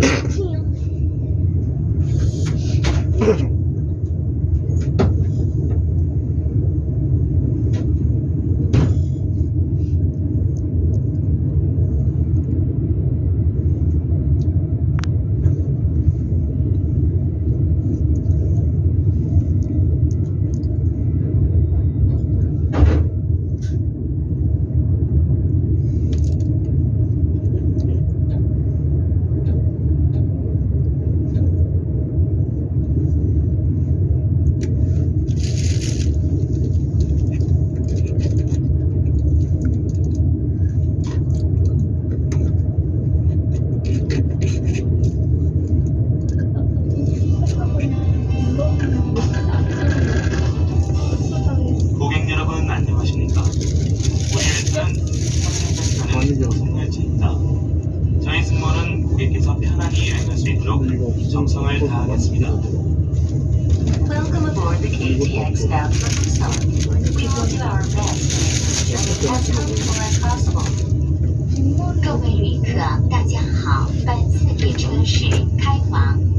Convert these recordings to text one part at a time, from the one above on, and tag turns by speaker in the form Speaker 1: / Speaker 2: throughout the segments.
Speaker 1: Yeah. 정상화에 다하겠습니다.
Speaker 2: Welcome aboard the KTX bound for Busan. We will do our best to make as comfortable as possible.
Speaker 3: 各位旅客，大家好，本次列车是开往。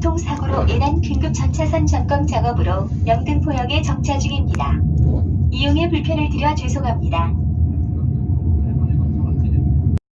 Speaker 3: 교통사고로 인한 긴급 전차선 점검 작업으로 영등포역에 정차 중입니다. 이용에 불편을 드려 죄송합니다.